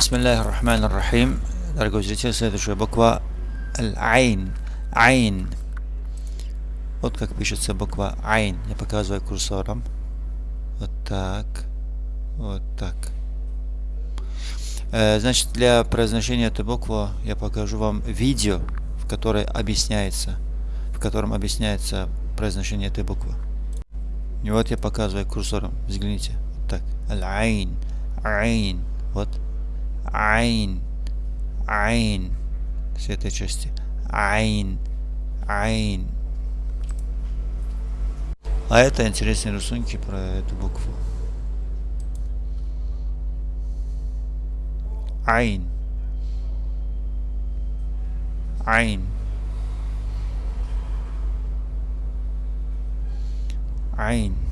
Бисмиллахи. Дорогой зритель, следующая буква Аль-Айн. Айн. Вот как пишется буква Айн. Я показываю курсором. Вот так. Вот так. Э, значит, для произношения этой буквы я покажу вам видео, в которое объясняется, в котором объясняется произношение этой буквы. И вот я показываю курсором. Взгляните. Вот так. Аль-Айн. Айн. Вот. Айн. Айн. С этой части. Айн. Айн. А это интересные рисунки про эту букву. Айн. Айн. Айн.